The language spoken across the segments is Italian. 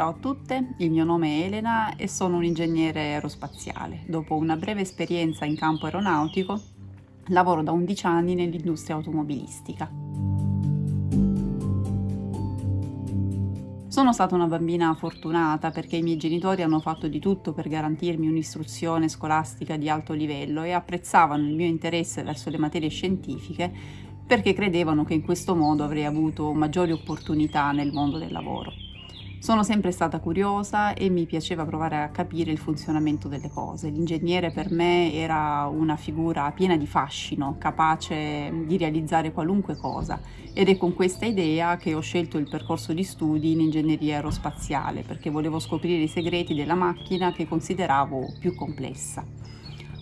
Ciao a tutte, il mio nome è Elena e sono un ingegnere aerospaziale. Dopo una breve esperienza in campo aeronautico, lavoro da 11 anni nell'industria automobilistica. Sono stata una bambina fortunata perché i miei genitori hanno fatto di tutto per garantirmi un'istruzione scolastica di alto livello e apprezzavano il mio interesse verso le materie scientifiche perché credevano che in questo modo avrei avuto maggiori opportunità nel mondo del lavoro. Sono sempre stata curiosa e mi piaceva provare a capire il funzionamento delle cose. L'ingegnere per me era una figura piena di fascino, capace di realizzare qualunque cosa ed è con questa idea che ho scelto il percorso di studi in ingegneria aerospaziale perché volevo scoprire i segreti della macchina che consideravo più complessa.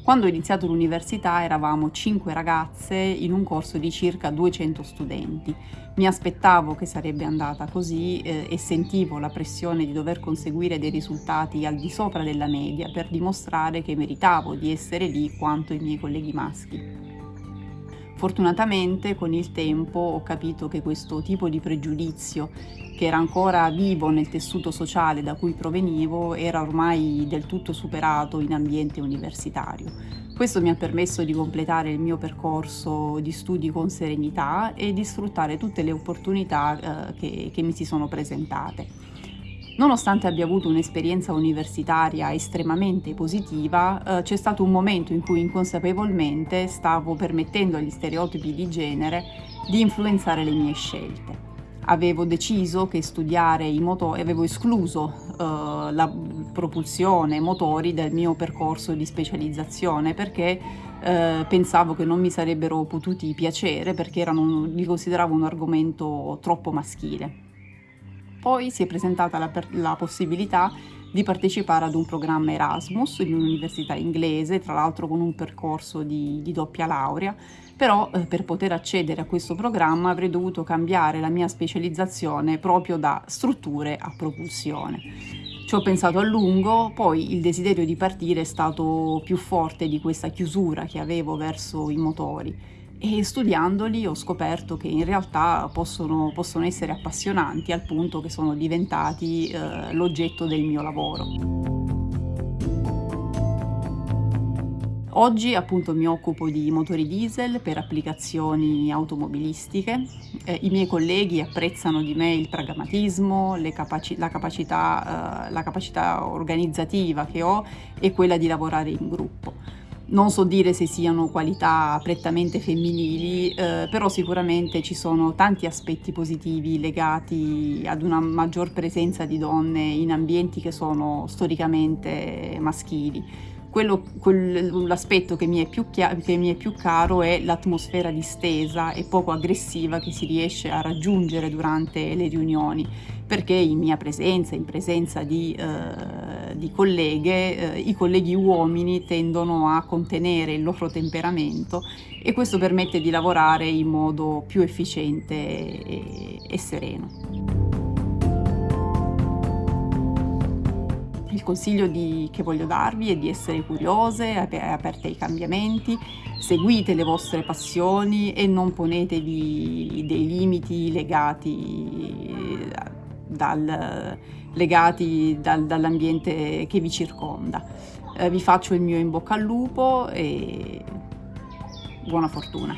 Quando ho iniziato l'università eravamo 5 ragazze in un corso di circa 200 studenti. Mi aspettavo che sarebbe andata così eh, e sentivo la pressione di dover conseguire dei risultati al di sopra della media per dimostrare che meritavo di essere lì quanto i miei colleghi maschi. Fortunatamente con il tempo ho capito che questo tipo di pregiudizio, che era ancora vivo nel tessuto sociale da cui provenivo, era ormai del tutto superato in ambiente universitario. Questo mi ha permesso di completare il mio percorso di studi con serenità e di sfruttare tutte le opportunità eh, che, che mi si sono presentate. Nonostante abbia avuto un'esperienza universitaria estremamente positiva, eh, c'è stato un momento in cui inconsapevolmente stavo permettendo agli stereotipi di genere di influenzare le mie scelte. Avevo deciso che studiare i motori, avevo escluso eh, la propulsione motori dal mio percorso di specializzazione perché eh, pensavo che non mi sarebbero potuti piacere perché erano, li consideravo un argomento troppo maschile. Poi si è presentata la, la possibilità di partecipare ad un programma Erasmus in un'università inglese, tra l'altro con un percorso di, di doppia laurea, però eh, per poter accedere a questo programma avrei dovuto cambiare la mia specializzazione proprio da strutture a propulsione. Ci ho pensato a lungo, poi il desiderio di partire è stato più forte di questa chiusura che avevo verso i motori e studiandoli ho scoperto che in realtà possono, possono essere appassionanti al punto che sono diventati eh, l'oggetto del mio lavoro. Oggi appunto mi occupo di motori diesel per applicazioni automobilistiche. Eh, I miei colleghi apprezzano di me il pragmatismo, capaci la, capacità, eh, la capacità organizzativa che ho e quella di lavorare in gruppo non so dire se siano qualità prettamente femminili, eh, però sicuramente ci sono tanti aspetti positivi legati ad una maggior presenza di donne in ambienti che sono storicamente maschili. L'aspetto che, che, mi è più caro è l'atmosfera distesa e poco aggressiva che si riesce a raggiungere durante le riunioni, perché in mia presenza, in presenza di, eh, di colleghe, eh, i colleghi uomini tendono a contenere il loro temperamento e questo permette di lavorare in modo più efficiente e, e sereno. Consiglio di, che voglio darvi è di essere curiose, aperte ai cambiamenti, seguite le vostre passioni e non ponetevi dei limiti legati, dal, legati dal, dall'ambiente che vi circonda. Eh, vi faccio il mio in bocca al lupo e buona fortuna.